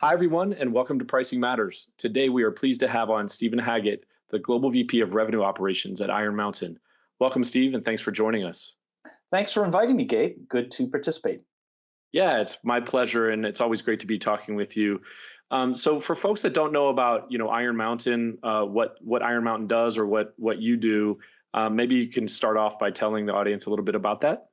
Hi, everyone, and welcome to Pricing Matters. Today, we are pleased to have on Stephen Haggett, the Global VP of Revenue Operations at Iron Mountain. Welcome, Steve, and thanks for joining us. Thanks for inviting me, Gabe. Good to participate. Yeah, it's my pleasure, and it's always great to be talking with you. Um, so, for folks that don't know about, you know, Iron Mountain, uh, what what Iron Mountain does, or what what you do, um, maybe you can start off by telling the audience a little bit about that.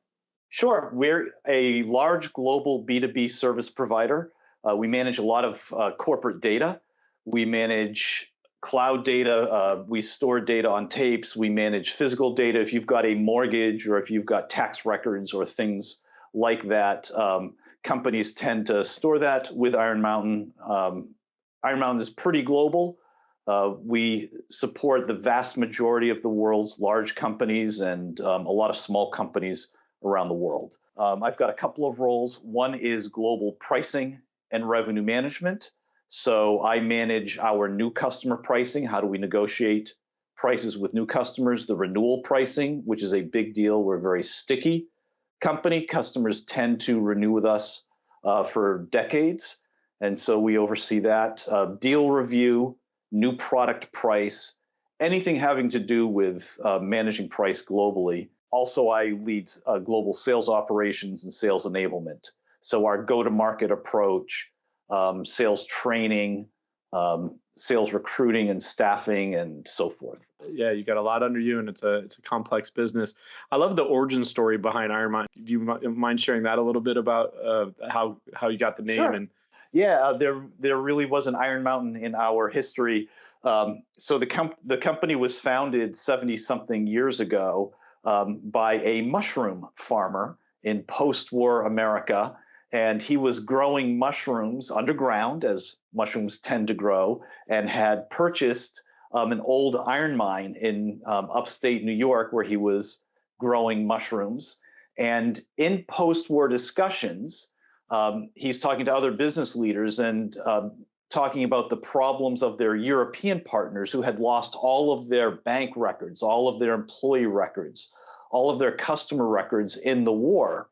Sure. We're a large global B2B service provider uh, we manage a lot of uh, corporate data. We manage cloud data. Uh, we store data on tapes. We manage physical data. If you've got a mortgage or if you've got tax records or things like that, um, companies tend to store that with Iron Mountain. Um, Iron Mountain is pretty global. Uh, we support the vast majority of the world's large companies and um, a lot of small companies around the world. Um, I've got a couple of roles. One is global pricing and revenue management. So I manage our new customer pricing. How do we negotiate prices with new customers? The renewal pricing, which is a big deal. We're a very sticky company. Customers tend to renew with us uh, for decades. And so we oversee that. Uh, deal review, new product price, anything having to do with uh, managing price globally. Also, I lead uh, global sales operations and sales enablement. So our go-to-market approach, um, sales training, um, sales recruiting and staffing, and so forth. Yeah, you got a lot under you, and it's a it's a complex business. I love the origin story behind Iron Mountain. Do you mind sharing that a little bit about uh, how how you got the name sure. and? Yeah, uh, there there really was an Iron Mountain in our history. Um, so the com- the company was founded 70 something years ago um, by a mushroom farmer in post-war America and he was growing mushrooms underground as mushrooms tend to grow and had purchased um, an old iron mine in um, upstate New York where he was growing mushrooms. And in post-war discussions, um, he's talking to other business leaders and um, talking about the problems of their European partners who had lost all of their bank records, all of their employee records, all of their customer records in the war.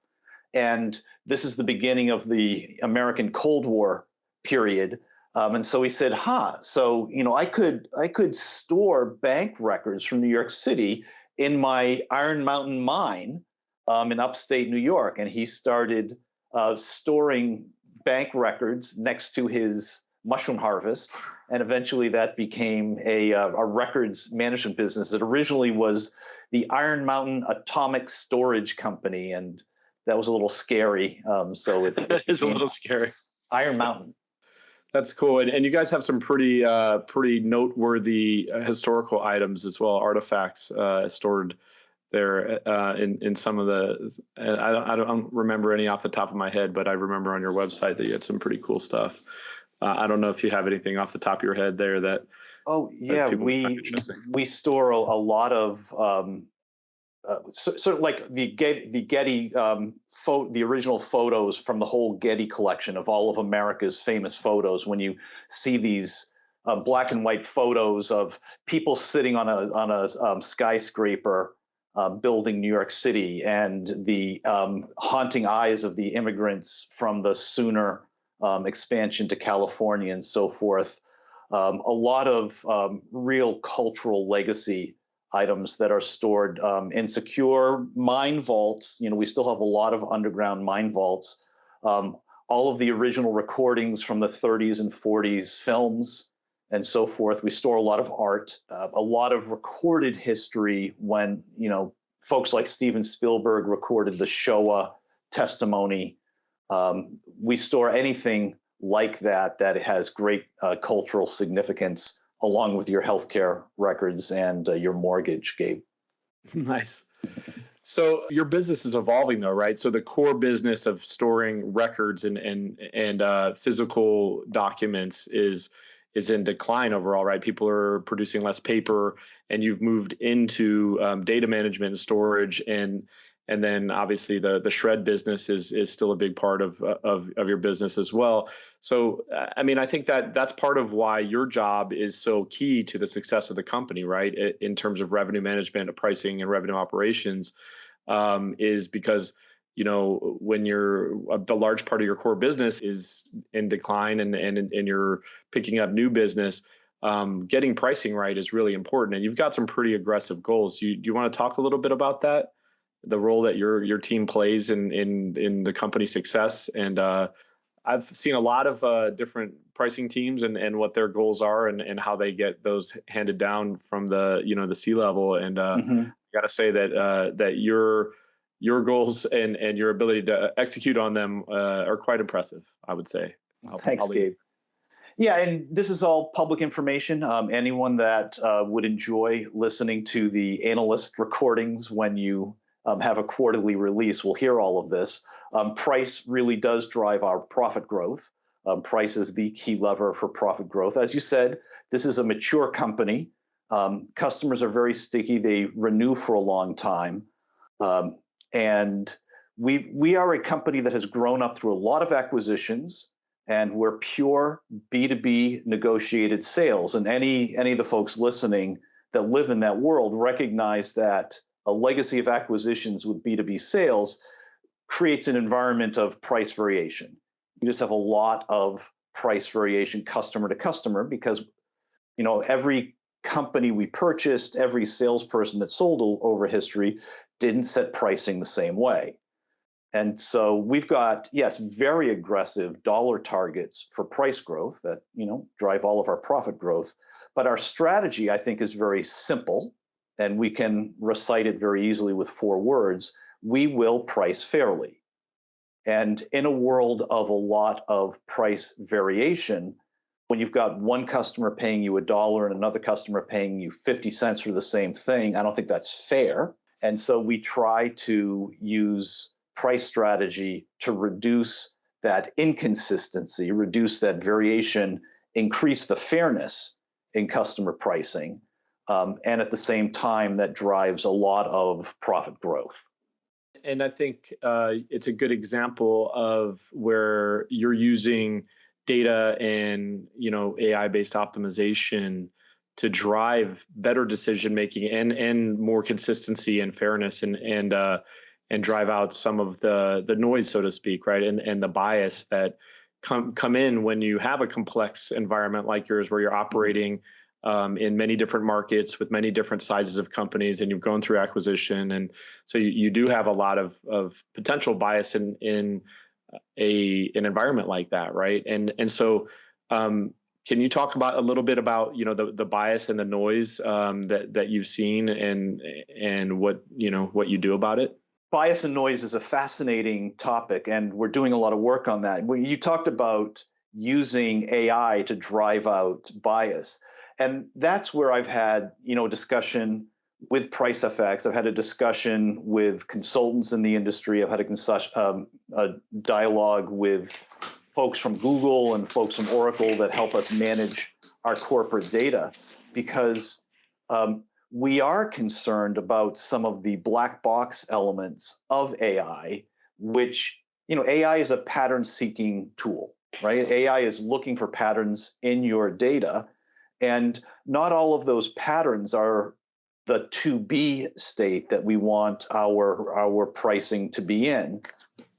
And this is the beginning of the American Cold War period. Um, and so he said, "Ha! Huh, so you know, I could I could store bank records from New York City in my Iron Mountain mine um, in upstate New York." And he started uh, storing bank records next to his mushroom harvest, and eventually that became a, uh, a records management business that originally was the Iron Mountain Atomic Storage Company, and that was a little scary. Um, so it, it is a little scary. Iron Mountain. That's cool, and, and you guys have some pretty uh, pretty noteworthy uh, historical items as well, artifacts uh, stored there uh, in in some of the. I don't, I don't remember any off the top of my head, but I remember on your website that you had some pretty cool stuff. Uh, I don't know if you have anything off the top of your head there that. Oh yeah, we we store a, a lot of um, uh, so, so, like the Getty, the Getty um, the original photos from the whole Getty collection of all of America's famous photos. When you see these uh, black and white photos of people sitting on a on a um, skyscraper uh, building New York City, and the um, haunting eyes of the immigrants from the Sooner um, expansion to California and so forth. Um, a lot of real cultural legacy items that are stored um, in secure mine vaults. You know, we still have a lot of underground mine vaults. Um, all of the original recordings from the 30s and 40s, films, and so forth. We store a lot of art, uh, a lot of recorded history when, you know, folks like Steven Spielberg recorded the Shoah testimony. Um, we store anything like that that has great uh, cultural significance along with your healthcare records and uh, your mortgage, Gabe. nice. So your business is evolving though, right? So the core business of storing records and and and uh, physical documents is is in decline overall, right? People are producing less paper, and you've moved into um, data management and storage and and then obviously the the shred business is is still a big part of of of your business as well. So I mean, I think that that's part of why your job is so key to the success of the company, right? In terms of revenue management, pricing, and revenue operations, um, is because you know when you're a, large part of your core business is in decline and and and you're picking up new business um, getting pricing right is really important and you've got some pretty aggressive goals you, do you want to talk a little bit about that the role that your your team plays in in in the company success and uh, I've seen a lot of uh, different pricing teams and, and what their goals are and, and how they get those handed down from the you know the C level and uh, mm-hmm. I got to say that uh, that your your goals and and your ability to execute on them uh, are quite impressive. I would say. I'll, Thanks, I'll Gabe. Yeah, and this is all public information. Um, anyone that uh, would enjoy listening to the analyst recordings when you um, have a quarterly release we'll hear all of this. Um, price really does drive our profit growth. Um, price is the key lever for profit growth. As you said, this is a mature company. Um, customers are very sticky. They renew for a long time. Um, and we we are a company that has grown up through a lot of acquisitions and we're pure b2b negotiated sales and any any of the folks listening that live in that world recognize that a legacy of acquisitions with b2b sales creates an environment of price variation you just have a lot of price variation customer to customer because you know every company we purchased every salesperson that sold over history didn't set pricing the same way. And so we've got, yes, very aggressive dollar targets for price growth that, you know, drive all of our profit growth. But our strategy, I think, is very simple and we can recite it very easily with four words. We will price fairly. And in a world of a lot of price variation, when you've got one customer paying you a dollar and another customer paying you 50 cents for the same thing, I don't think that's fair. And so we try to use price strategy to reduce that inconsistency, reduce that variation, increase the fairness in customer pricing. Um, and at the same time, that drives a lot of profit growth. And I think uh, it's a good example of where you're using data and you know AI-based optimization to drive better decision making and and more consistency and fairness and and uh, and drive out some of the the noise, so to speak, right, and and the bias that come come in when you have a complex environment like yours, where you're operating um, in many different markets with many different sizes of companies, and you've gone through acquisition, and so you, you do have a lot of of potential bias in in a an environment like that, right? And and so um, can you talk about a little bit about you know the, the bias and the noise um, that that you've seen and and what you know what you do about it? Bias and noise is a fascinating topic, and we're doing a lot of work on that. When you talked about using AI to drive out bias, and that's where I've had you know a discussion with PriceFX. I've had a discussion with consultants in the industry. I've had a, um, a dialogue with folks from Google and folks from Oracle that help us manage our corporate data because um, we are concerned about some of the black box elements of AI, which, you know, AI is a pattern seeking tool, right? AI is looking for patterns in your data. And not all of those patterns are the to be state that we want our, our pricing to be in.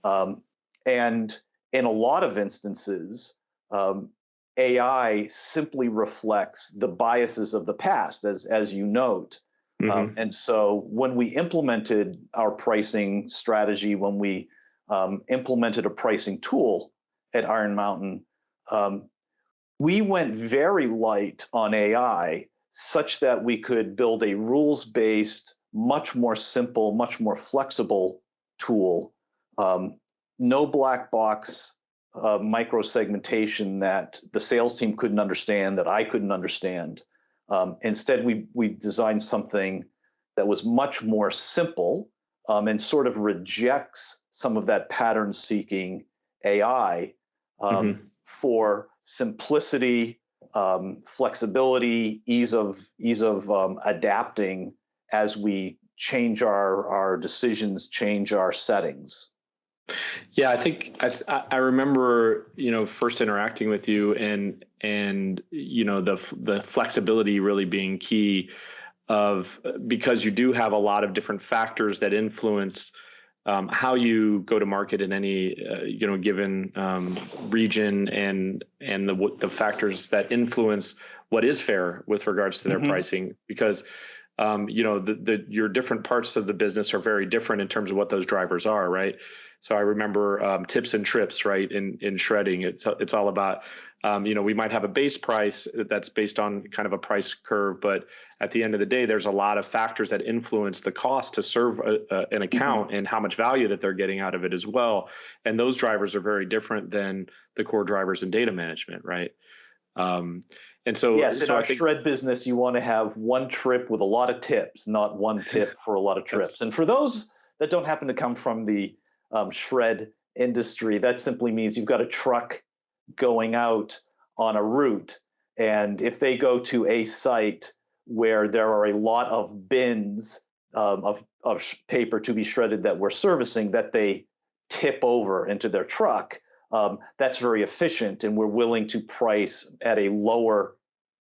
Um, and in a lot of instances, um, AI simply reflects the biases of the past, as as you note. Um, mm-hmm. Um, and so when we implemented our pricing strategy, when we um, implemented a pricing tool at Iron Mountain, um, we went very light on AI such that we could build a rules-based, much more simple, much more flexible tool um, no black box uh, micro segmentation that the sales team couldn't understand, that I couldn't understand. Um, instead, we we designed something that was much more simple um, and sort of rejects some of that pattern seeking AI um, mm-hmm. for simplicity, um, flexibility, ease of ease of um, adapting as we change our our decisions, change our settings. Yeah, I think I, I remember you know first interacting with you and and you know the the flexibility really being key of because you do have a lot of different factors that influence um, how you go to market in any uh, you know given um, region and and the the factors that influence what is fair with regards to their mm-hmm. pricing because um, you know the, the your different parts of the business are very different in terms of what those drivers are right so I remember um, tips and trips, right? In in shredding, it's it's all about, um, you know, we might have a base price that's based on kind of a price curve, but at the end of the day, there's a lot of factors that influence the cost to serve a, a, an mm-hmm. account mm-hmm. and how much value that they're getting out of it as well. And those drivers are very different than the core drivers in data management, right? Um, and so, yes, so in our think, shred business, you want to have one trip with a lot of tips, not one tip for a lot of trips. And for those that don't happen to come from the um, shred industry. That simply means you've got a truck going out on a route. And if they go to a site where there are a lot of bins um, of, of paper to be shredded that we're servicing that they tip over into their truck, um, that's very efficient. And we're willing to price at a lower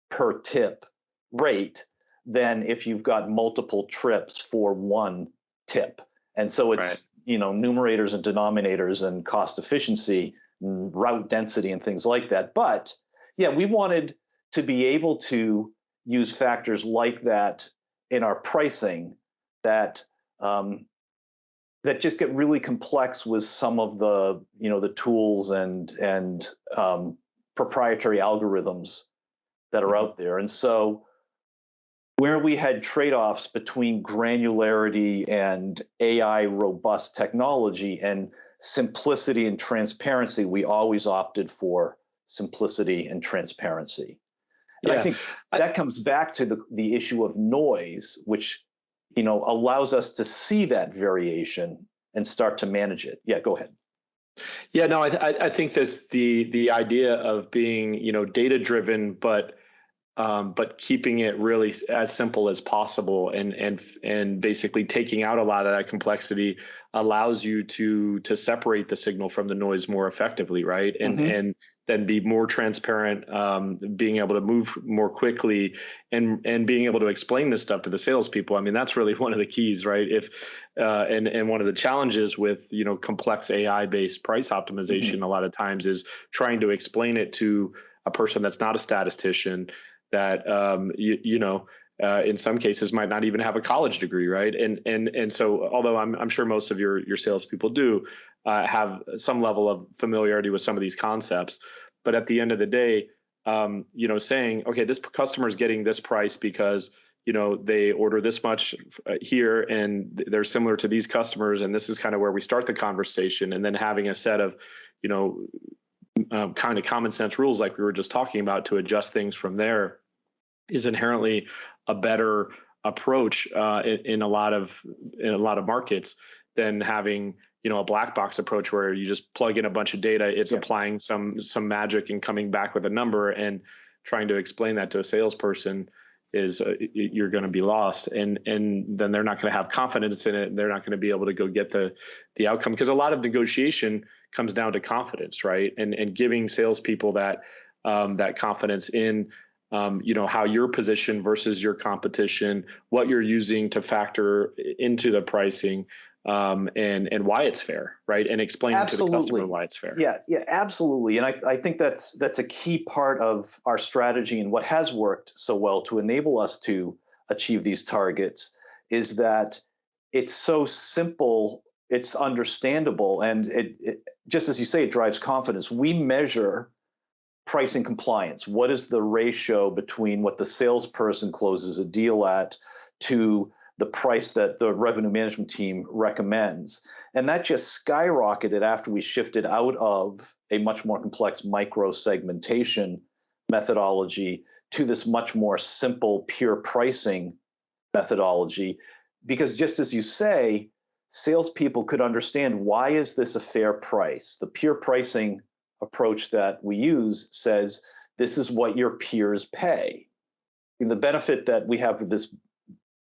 per tip rate than if you've got multiple trips for one tip. And so it's right you know numerators and denominators and cost efficiency route density and things like that but yeah we wanted to be able to use factors like that in our pricing that um, that just get really complex with some of the you know the tools and and um, proprietary algorithms that are mm-hmm. out there and so where we had trade-offs between granularity and AI robust technology and simplicity and transparency, we always opted for simplicity and transparency. And yeah. I think that comes back to the, the issue of noise, which you know allows us to see that variation and start to manage it. Yeah, go ahead. Yeah, no, I, I think this the the idea of being you know data driven, but um, but keeping it really as simple as possible and and and basically taking out a lot of that complexity allows you to to separate the signal from the noise more effectively right and mm-hmm. and then be more transparent um, being able to move more quickly and and being able to explain this stuff to the salespeople i mean that's really one of the keys right if uh, and and one of the challenges with you know complex ai based price optimization mm-hmm. a lot of times is trying to explain it to a person that's not a statistician that um, you, you know uh, in some cases might not even have a college degree, right? And and and so although I'm I'm sure most of your your salespeople do uh, have some level of familiarity with some of these concepts, but at the end of the day, um, you know, saying okay, this customer is getting this price because you know they order this much uh, here and they're similar to these customers and this is kind of where we start the conversation and then having a set of you know um, kind of common sense rules like we were just talking about to adjust things from there is inherently a better approach uh, in, in, a lot of in a lot of markets than having you know a black box approach where you just plug in a bunch of data it's yeah. applying some some magic and coming back with a number and trying to explain that to a salesperson is uh, you're going to be lost. And and then they're not going to have confidence in it. And they're not going to be able to go get the the outcome. Because a lot of negotiation comes down to confidence, right? And and giving salespeople that um, that confidence in um, you know how your position versus your competition, what you're using to factor into the pricing, um, and and why it's fair, right? And explain to the customer why it's fair. Yeah, yeah, absolutely. And I, I think that's that's a key part of our strategy and what has worked so well to enable us to achieve these targets is that it's so simple, it's understandable, and it, it just as you say, it drives confidence. We measure pricing compliance. What is the ratio between what the salesperson closes a deal at to the price that the revenue management team recommends? And that just skyrocketed after we shifted out of a much more complex micro segmentation methodology to this much more simple pure pricing methodology. Because just as you say, salespeople could understand why is this a fair price? The peer pricing approach that we use says this is what your peers pay. And the benefit that we have with this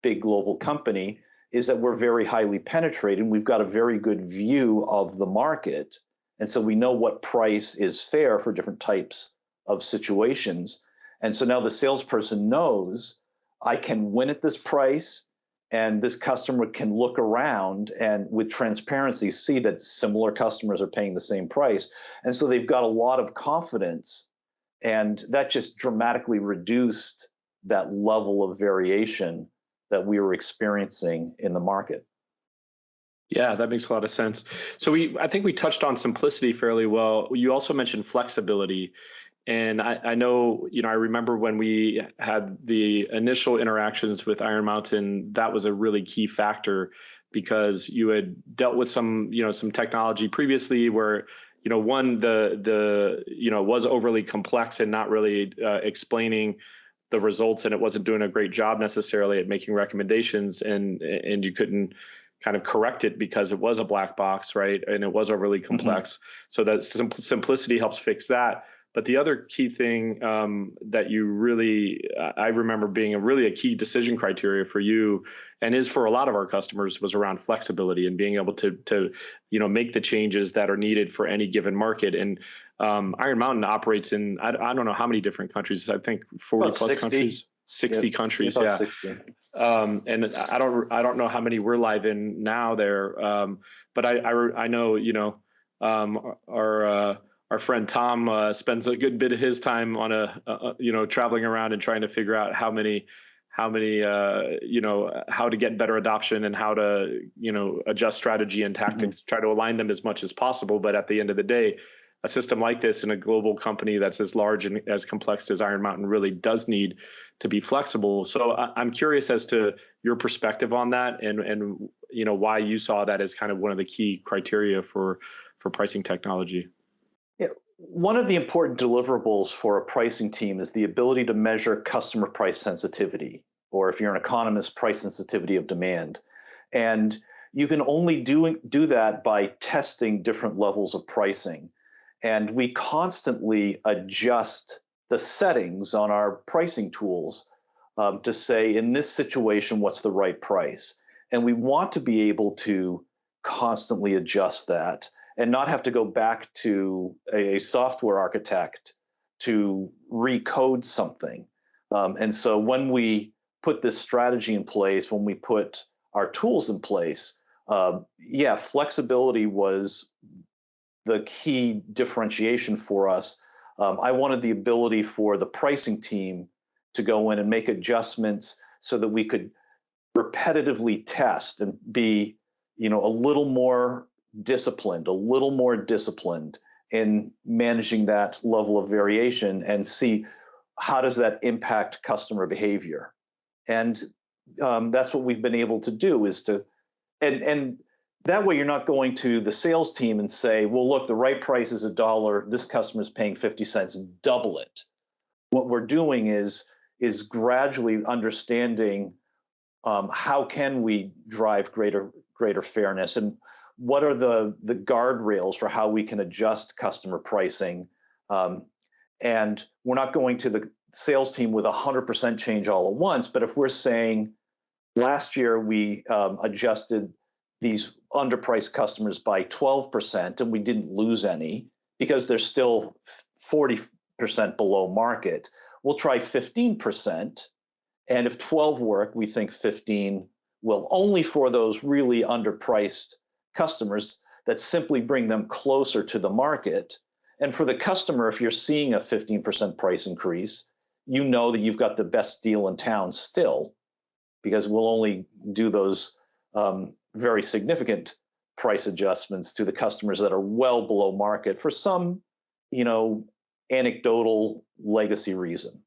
big global company is that we're very highly penetrated. We've got a very good view of the market. And so we know what price is fair for different types of situations. And so now the salesperson knows I can win at this price and this customer can look around and with transparency see that similar customers are paying the same price and so they've got a lot of confidence and that just dramatically reduced that level of variation that we were experiencing in the market yeah, that makes a lot of sense. So we, I think we touched on simplicity fairly well. You also mentioned flexibility, and I, I, know, you know, I remember when we had the initial interactions with Iron Mountain, that was a really key factor because you had dealt with some, you know, some technology previously where, you know, one the the you know was overly complex and not really uh, explaining the results, and it wasn't doing a great job necessarily at making recommendations, and and you couldn't kind of correct it because it was a black box, right? And it was overly mm-hmm. complex. Mm-hmm. So that sim- simplicity helps fix that. But the other key thing um, that you really, I remember being a really a key decision criteria for you, and is for a lot of our customers, was around flexibility and being able to to, you know, make the changes that are needed for any given market. And um, Iron Mountain operates in I, I, don't know how many different countries. I think forty About plus 60. countries. 60 yep. countries yeah 60. Um, and i don't i don't know how many we're live in now there um, but I, I, I know you know um, our uh, our friend Tom uh, spends a good bit of his time on a, a, you know traveling around and trying to figure out how many how many uh, you know how to get better adoption and how to you know adjust strategy and tactics mm-hmm. try to align them as much as possible but at the end of the day a system like this in a global company that's as large and as complex as Iron Mountain really does need to be flexible. So I'm curious as to your perspective on that and and you know why you saw that as kind of one of the key criteria for for pricing technology Yeah, one of the important deliverables for a pricing team is the ability to measure customer price sensitivity, or if you're an economist, price sensitivity of demand. And you can only do, do that by testing different levels of pricing. And we constantly adjust the settings on our pricing tools um, to say, in this situation, what's the right price? And we want to be able to constantly adjust that and not have to go back to a, a software architect to recode something. Um, and so when we put this strategy in place, when we put our tools in place, uh, yeah, flexibility was the key differentiation for us. Um, I wanted the ability for the pricing team to go in and make adjustments so that we could repetitively test and be, you know, a little more disciplined, a little more disciplined in managing that level of variation and see how does that impact customer behavior. And um, that's what we've been able to do is to, and, and that way you're not going to the sales team and say, well, look, the right price is a dollar, this customer is paying 50 cents, double it. What we're doing is, is gradually understanding um, how can we drive greater, greater fairness. And what are the the guardrails for how we can adjust customer pricing um, and we're not going to the sales team with a 100% change all at once but if we're saying last year we um, adjusted these underpriced customers by 12% and we didn't lose any because they're still 40% below market we'll try 15% and if 12 work we think 15 will only for those really underpriced customers that simply bring them closer to the market. And for the customer, if you're seeing a 15% price increase, you know that you've got the best deal in town still, because we'll only do those um, very significant price adjustments to the customers that are well below market for some, you know, anecdotal legacy reason.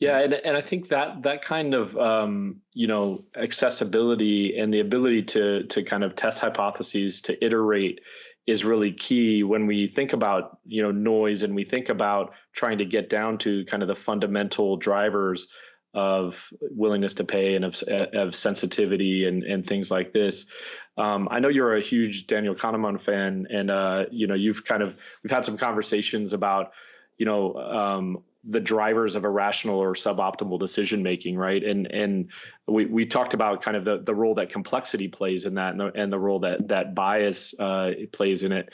Yeah, and, and I think that that kind of um, you know accessibility and the ability to to kind of test hypotheses to iterate is really key when we think about you know noise and we think about trying to get down to kind of the fundamental drivers of willingness to pay and of, of sensitivity and, and things like this. Um, I know you're a huge Daniel Kahneman fan, and uh, you know you've kind of we've had some conversations about you know um, the drivers of irrational or suboptimal decision making, right? And and we, we talked about kind of the, the role that complexity plays in that, and the, and the role that that bias uh, plays in it.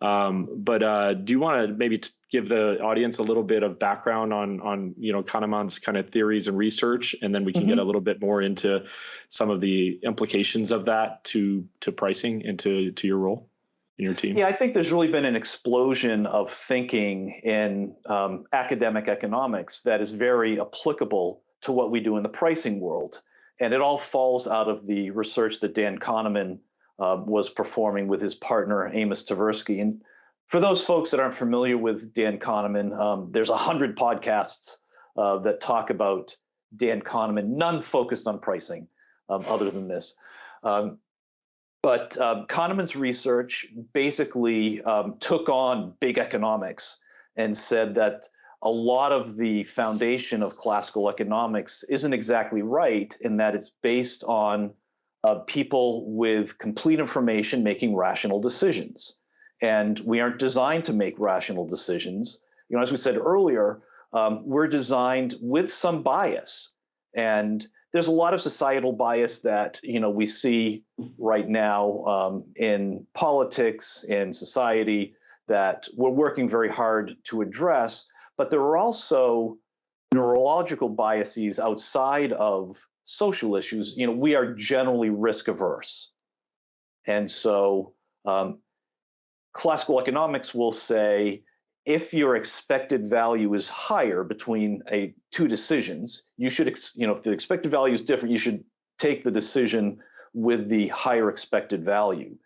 Um, but uh, do you want to maybe give the audience a little bit of background on on you know Kahneman's kind of theories and research, and then we can mm-hmm. get a little bit more into some of the implications of that to to pricing and to to your role in your team? Yeah, I think there's really been an explosion of thinking in um, academic economics that is very applicable to what we do in the pricing world, and it all falls out of the research that Dan Kahneman uh, was performing with his partner Amos Tversky. And for those folks that aren't familiar with Dan Kahneman, um, there's a hundred podcasts uh, that talk about Dan Kahneman, none focused on pricing, um, other than this. Um, but um, Kahneman's research basically um, took on big economics and said that a lot of the foundation of classical economics isn't exactly right in that it's based on of people with complete information making rational decisions. And we aren't designed to make rational decisions. You know, as we said earlier, um, we're designed with some bias. And there's a lot of societal bias that you know we see right now um, in politics in society that we're working very hard to address. But there are also neurological biases outside of social issues, you know, we are generally risk averse. And so um, classical economics will say if your expected value is higher between a two decisions, you should, you know, if the expected value is different, you should take the decision with the higher expected value.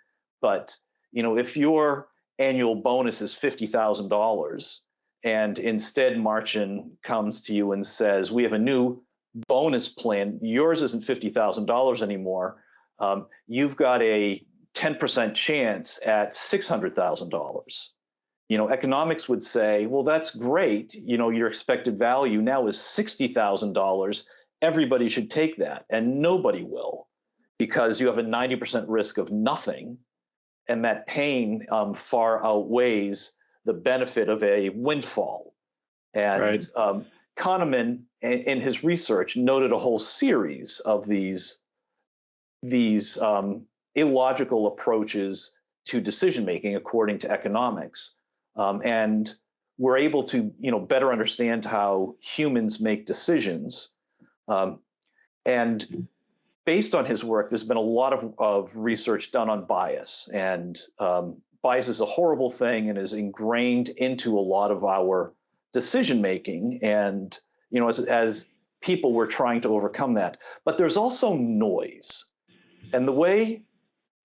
But, you know, if your annual bonus is $50,000 and instead Marchin comes to you and says, we have a new bonus plan, yours isn't $50,000 anymore. Um, you've got a 10% chance at $600,000. You know, economics would say, well, that's great. You know, your expected value now is $60,000. Everybody should take that. And nobody will because you have a 90% risk of nothing. And that pain um, far outweighs the benefit of a windfall. And right. um, Kahneman, in his research, noted a whole series of these these um, illogical approaches to decision making according to economics, um, and we're able to you know better understand how humans make decisions. Um, and based on his work, there's been a lot of, of research done on bias, and um, bias is a horrible thing and is ingrained into a lot of our decision making and you know as, as people were trying to overcome that. But there's also noise. And the way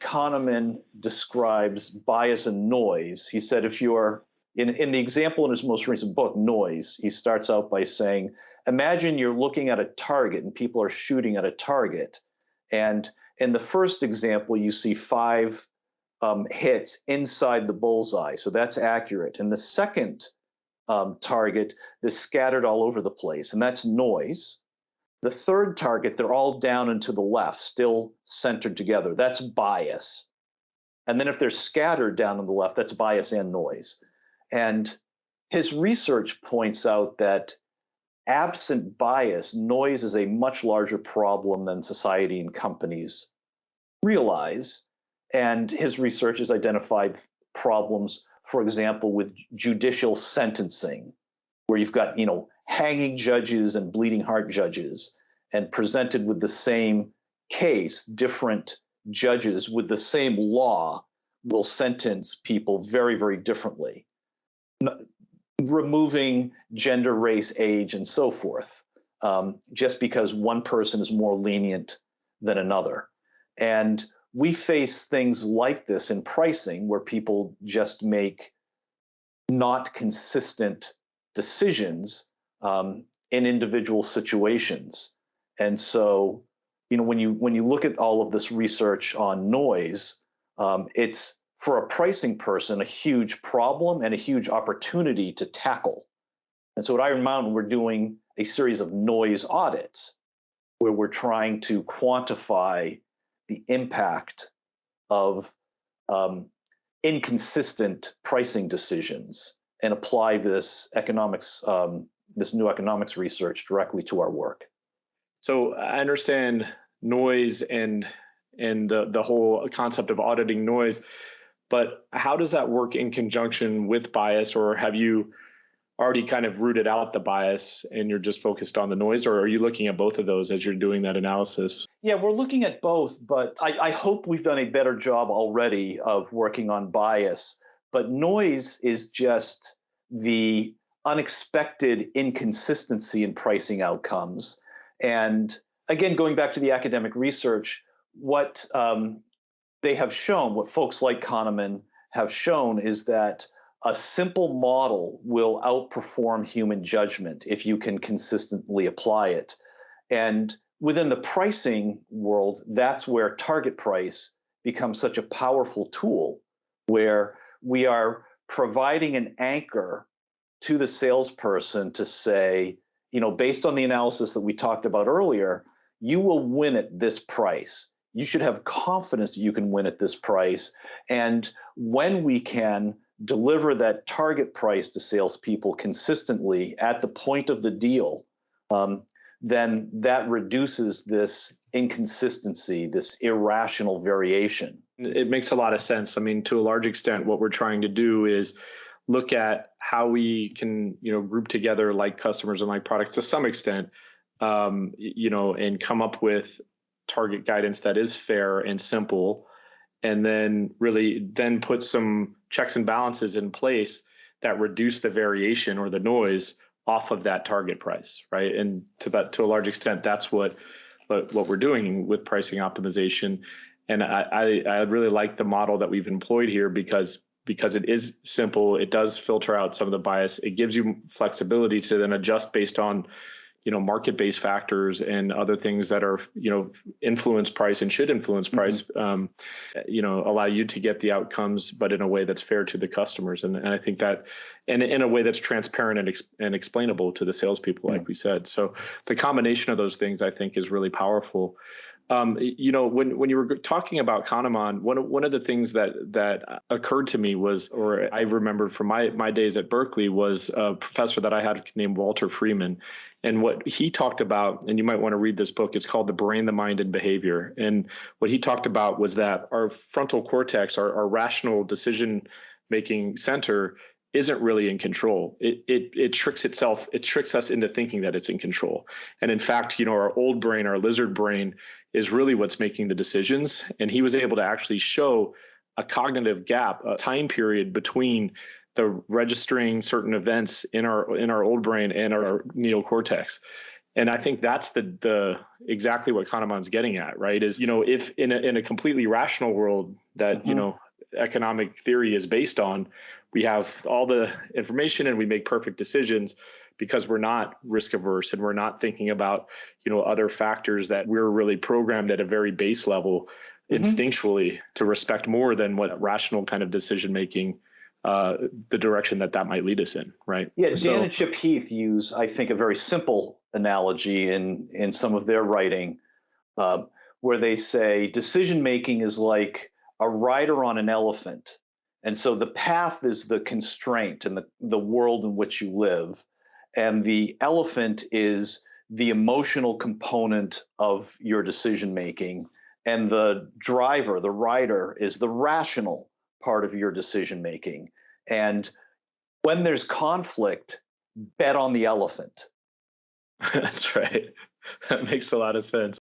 kahneman describes bias and noise he said if you're in, in the example in his most recent book noise he starts out by saying imagine you're looking at a target and people are shooting at a target. And in the first example you see five um, hits inside the bullseye. So that's accurate. In the second um, target that's scattered all over the place, and that's noise. The third target, they're all down and to the left, still centered together. That's bias. And then if they're scattered down on the left, that's bias and noise. And his research points out that absent bias, noise is a much larger problem than society and companies realize. And his research has identified problems for example, with judicial sentencing, where you've got, you know, hanging judges and bleeding heart judges, and presented with the same case, different judges with the same law will sentence people very, very differently, removing gender, race, age, and so forth, um, just because one person is more lenient than another. And we face things like this in pricing where people just make not consistent decisions um, in individual situations. And so, you know, when you when you look at all of this research on noise, um, it's for a pricing person a huge problem and a huge opportunity to tackle. And so at Iron Mountain, we're doing a series of noise audits where we're trying to quantify the impact of um, inconsistent pricing decisions and apply this economics, um, this new economics research directly to our work. So I understand noise and and the the whole concept of auditing noise, But how does that work in conjunction with bias, or have you already kind of rooted out the bias and you're just focused on the noise, or are you looking at both of those as you're doing that analysis? Yeah, we're looking at both, but I, I hope we've done a better job already of working on bias. But noise is just the unexpected inconsistency in pricing outcomes. And again, going back to the academic research, what um, they have shown, what folks like Kahneman have shown, is that a simple model will outperform human judgment if you can consistently apply it. And within the pricing world, that's where target price becomes such a powerful tool where we are providing an anchor to the salesperson to say, you know, based on the analysis that we talked about earlier, you will win at this price. You should have confidence that you can win at this price. And when we can deliver that target price to salespeople consistently at the point of the deal, um, then that reduces this inconsistency, this irrational variation. It makes a lot of sense. I mean, to a large extent, what we're trying to do is look at how we can, you know, group together like customers and like products to some extent, um, you know, and come up with target guidance that is fair and simple and then really then put some checks and balances in place that reduce the variation or the noise off of that target price right? And to that to a large extent that's what what, what we're doing with pricing optimization. And I, I i really like the model that we've employed here because because it is simple. It does filter out some of the bias. It gives you flexibility to then adjust based on you know market-based factors and other things that are you know influence price and should influence mm-hmm. price mm-hmm. um, you know allow you to get the outcomes but in a way that's fair to the customers and, and i think that and in a way that's transparent and, ex- and explainable to the salespeople like we said so the combination of those things i think is really powerful um, you know, when when you were talking about Kahneman, one of, one of the things that that occurred to me was, or I remembered from my my days at Berkeley, was a professor that I had named Walter Freeman, and what he talked about, and you might want to read this book. It's called The Brain, the Mind, and Behavior. And what he talked about was that our frontal cortex, our, our rational decision making center, isn't really in control. It, it it tricks itself. It tricks us into thinking that it's in control. And in fact, you know, our old brain, our lizard brain, is really what's making the decisions. And he was able to actually show a cognitive gap, a time period between the registering certain events in our in our old brain and our neocortex. And I think that's the the exactly what Kahneman's getting at, right? Is you know if in a, in a completely rational world that mm-hmm. you know economic theory is based on, we have all the information and we make perfect decisions because we're not risk averse and we're not thinking about you know other factors that we're really programmed at a very base level mm-hmm. instinctually to respect more than what rational kind of decision making uh, the direction that that might lead us in right? Yeah dan so, and chip heath use i think a very simple analogy in in some of their writing uh, where they say decision making is like a rider on an elephant. And so the path is the constraint and the, the world in which you live. And the elephant is the emotional component of your decision making and the driver the rider is the rational part of your decision making and when there's conflict bet on the elephant. That's right. That makes a lot of sense